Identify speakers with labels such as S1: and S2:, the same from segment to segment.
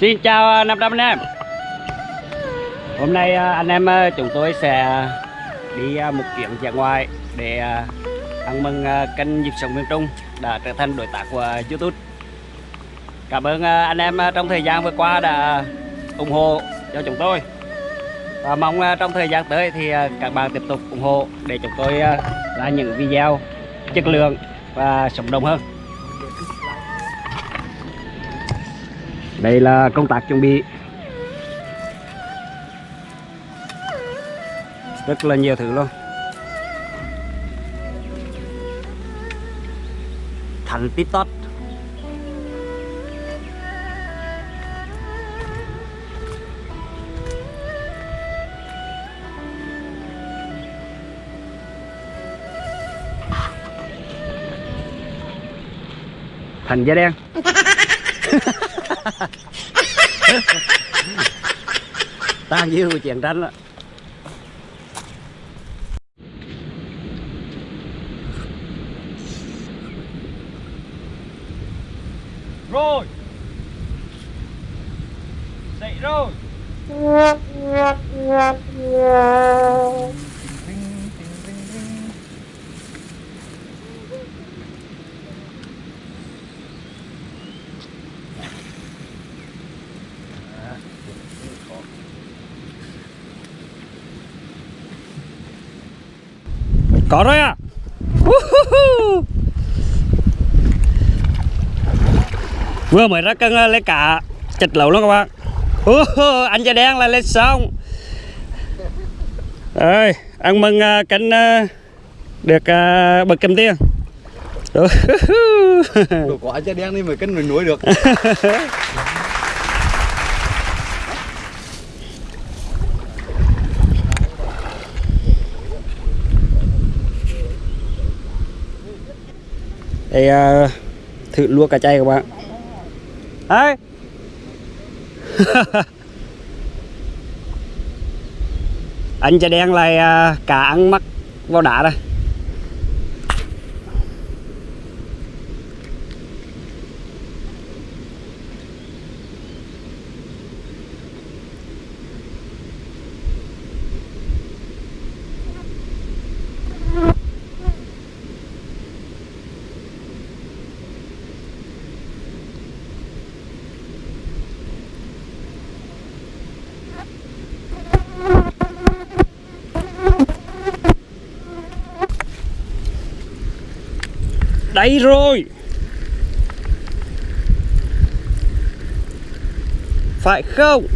S1: Xin chào à, 500 à, anh em Hôm nay anh em chúng tôi sẽ đi à, một chuyến ra ngoài để ăn mừng kênh Nhịp Sống Miền Trung đã trở thành đối tác của YouTube. Cảm ơn anh em trong thời gian vừa qua đã ủng hộ cho chúng tôi. Và mong trong thời gian tới thì các bạn tiếp tục ủng hộ để chúng tôi ra những video chất lượng và sống động hơn. Đây là công tác chuẩn bị. Rất là nhiều thứ luôn. Thành tiktok thành da đen. tan dư chuyện tranh đó có rồi à Woohoo. vừa mới ra cân ờ, lấy cả chật lẩu luôn các bạn. Anh da đen là lên xong ơi ăn mừng ờ, cánh ờ, được uh, bậc cầm Woohoo.
S2: Đồ quả cha đen đi mới cân mình nuôi được
S1: đây uh, thử luộc cà chay các bạn Đấy. anh cha đen lại à, uh, cả ăn mắc vào đá đây đây rồi. Phải không?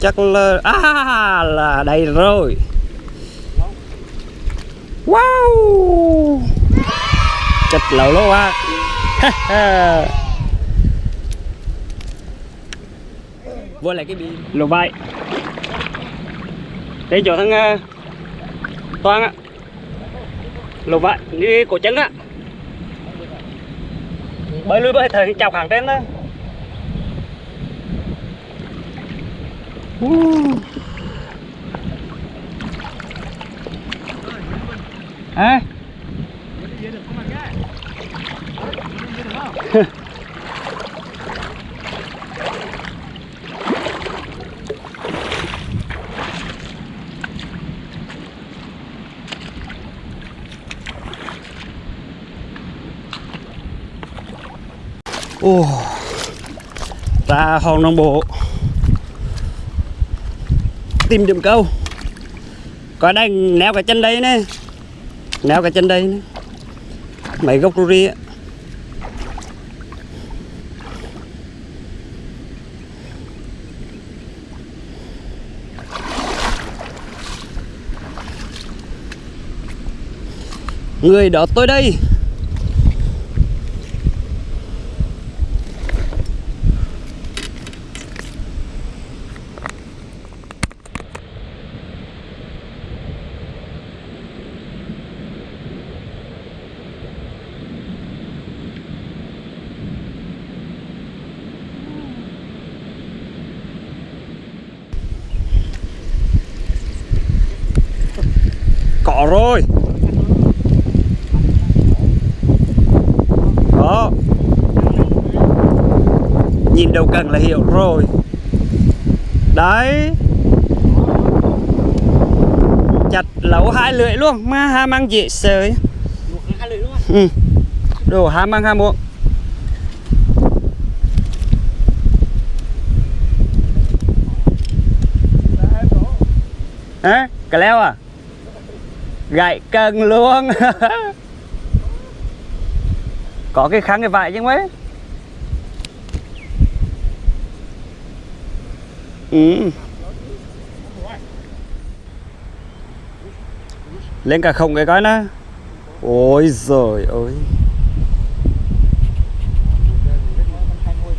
S1: Chắc là à là đây rồi. Wow! Chật lẩu luôn à. Vô lại cái bị lục vậy đây chỗ thằng ờ, uh, toan á lục vậy đi cổ chân á bơi lui bơi thời chào hàng trên đó. À. Ồ, ra hòn đồng bộ. Tìm điểm câu có đây neo cái chân đây nè. Neo cái chân đây nè. Mấy gốc ruri á. Người đó tôi đây. nhìn đầu cần là hiểu rồi đấy chặt lẩu hai lưỡi luôn mà ha mang dễ sới ừ. đồ hai mang hai muỗng Hả? Cà leo à? Gậy cân luôn Có cái kháng cái vải chứ mấy Ừ. Lên cả không cái coi nó Ôi giời ơi.
S3: Hai ngôi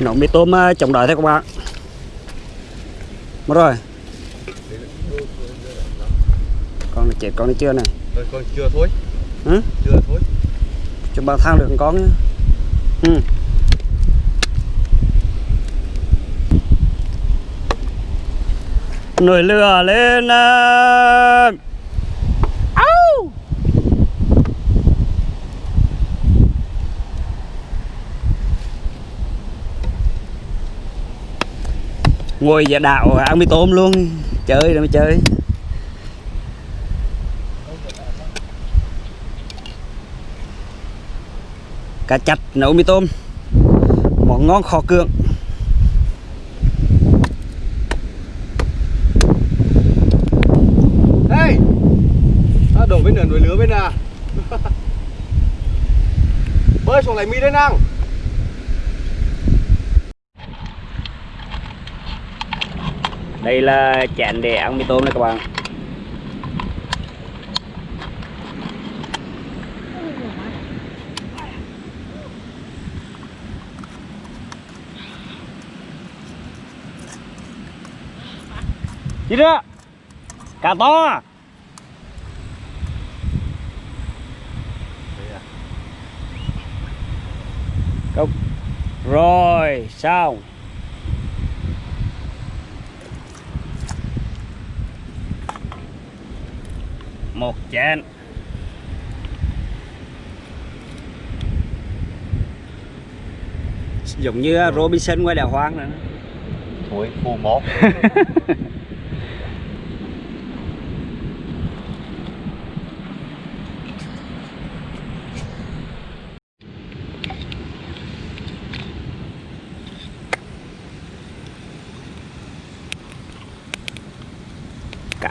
S1: Nấu mì tôm ờ, chống đói thôi các bạn. Mất rồi. Con này chết con này chưa này
S2: Rồi còn chưa thôi
S1: Hả?
S2: Chưa thôi
S1: Cho bao thang được con nhá ừ. Nồi lửa lên. Au! Ngồi giả đạo ăn mì tôm luôn Chơi rồi mới chơi cá chạch nấu mì tôm món ngon khó cưỡng
S2: Hey! À, Đổ bên nửa nồi lửa bên à? Bơi xuống lấy mì đây năng
S1: đây là chén để ăn mì tôm này các bạn đi đó cá to? Cốc. rồi xong. Một chén. Giống như Robinson ngoài đảo hoang nữa.
S2: Thôi phù mó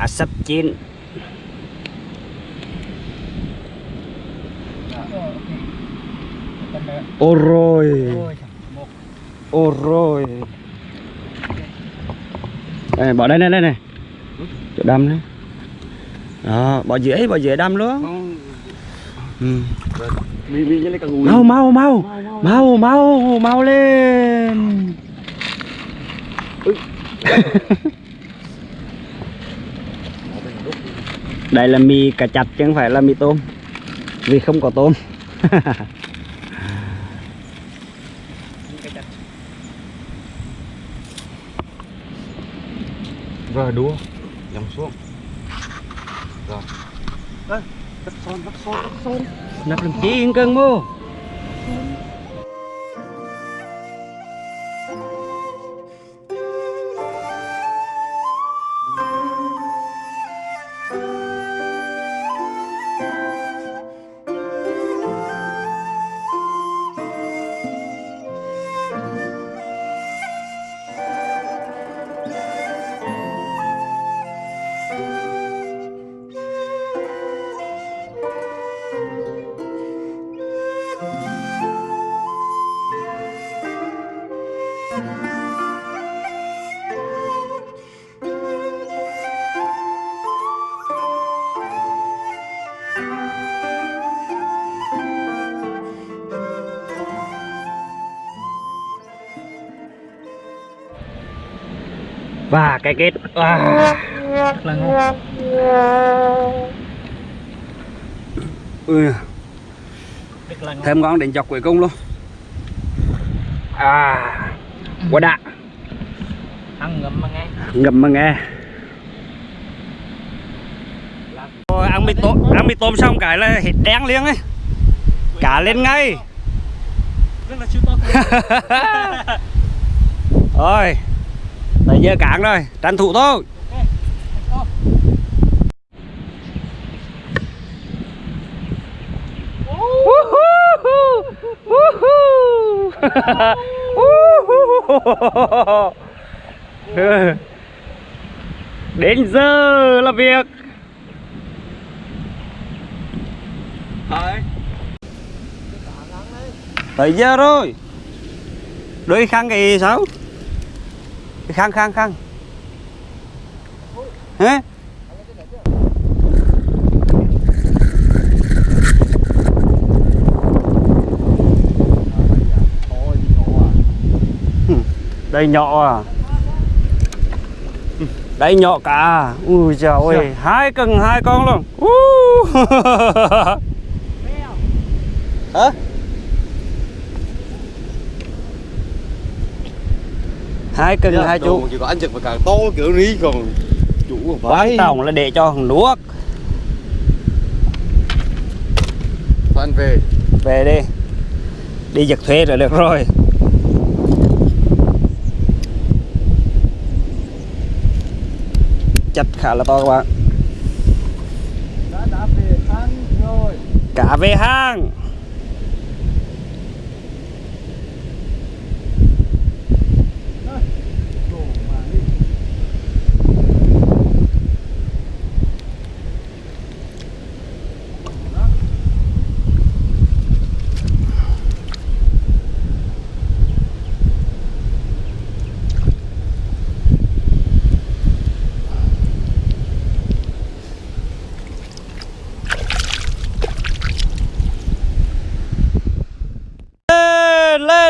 S1: sắp chín. Ô rồi ô rồi đây, bỏ đây này đây này chỗ đâm đấy. Đó bỏ dưới bỏ dưới đâm luôn. Ừ. Mau mau mau. Mau mau mau lên đây là mì cà chặt chứ không phải là mì tôm vì không có tôm.
S2: Rồi đua. Nhắm xuống. Rồi. Ê, Vắt son, vắt son, vắt son.
S1: Nắp làm chi yên cân và cái kết à.
S3: rất là ngon.
S1: Ừ.
S3: rất là ngon.
S1: Thêm ngon đến dọc cuối cùng luôn. À. Quá đã.
S3: Ăn ngậm mà nghe.
S1: Ngậm mà nghe. Ăn mì tôm ăn mì tôm xong cái là hết đen liền ấy. Cá lên ngay.
S3: Rất là siêu to.
S1: Rồi giờ cạn rồi tranh thủ thôi. Đến giờ là việc. Tới giờ rồi. Đôi khăn thì sao? Cái khăn khăn khăn hả đây nhỏ à? Đây nhỏ cả. Ui trời ơi hai cần hai con luôn. Uh. hả hai cần hai chú.
S2: chỉ có anh chụp càng to kiểu ní còn chủ còn
S1: quan
S2: phải
S1: trọng là để cho thằng nuốt
S2: Phan về.
S1: Về đi. Đi giật thuê rồi được rồi. Chặt khá là to các bạn.
S2: Đã đã về ăn rồi.
S1: Cả về hang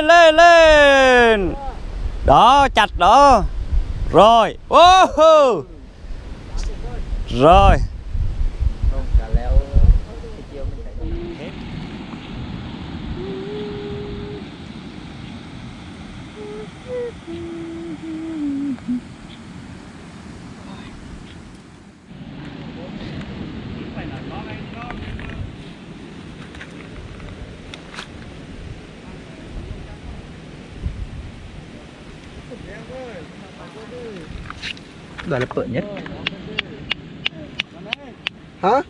S1: lên lên lên. Đó chặt đó. Rồi. Wow. rồi.
S3: Đó là bự nhất.
S2: Hả?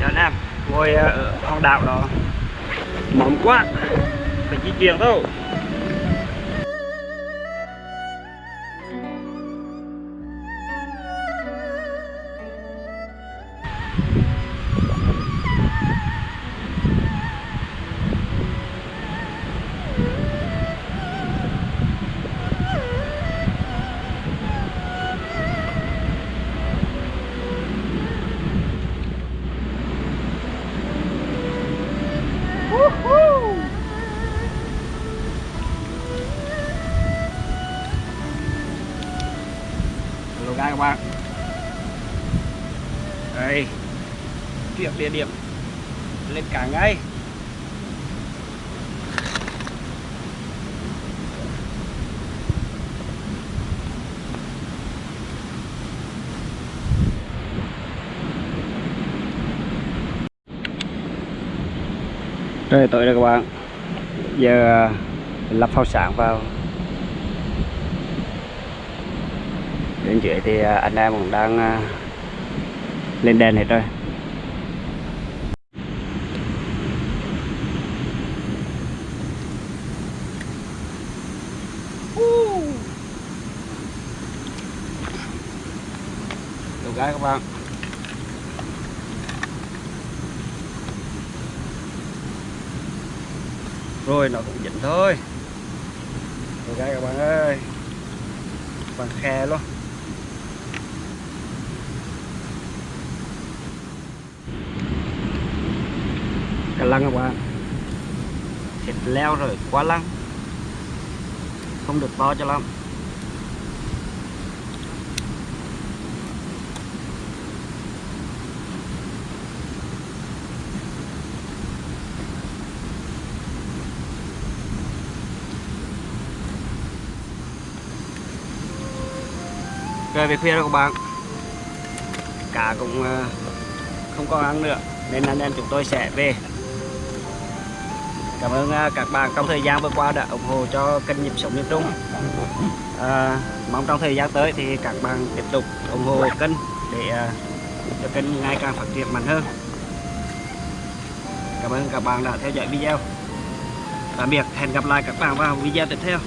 S1: Chào anh em ngồi ờ, ở hòn đảo đó. Mỏng quá. Phải di chuyển thôi Rồi tới đây các bạn. Giờ uh, lắp phao sáng vào. Bên dưới thì uh, anh em cũng đang uh, lên đèn hết rồi. Gái các bạn. Rồi, nó cũng dính thôi. Được ra các bạn ơi. Bằng khe luôn. Cả lăng các bạn. Thịt leo rồi, quá lăng. Không được to cho lắm. Trời về khuya rồi các bạn. Cá cũng ờ, không còn ăn nữa nên anh em chúng tôi sẽ về. Cảm ơn ờ, các bạn trong thời gian vừa qua đã ủng hộ cho kênh nhịp sống miền Trung à, ờ, mong trong thời gian tới thì các bạn tiếp tục ủng hộ kênh để cho kênh ngày càng phát triển mạnh hơn. Cảm ơn các bạn đã theo dõi video. Tạm biệt hẹn gặp lại các bạn vào video tiếp theo.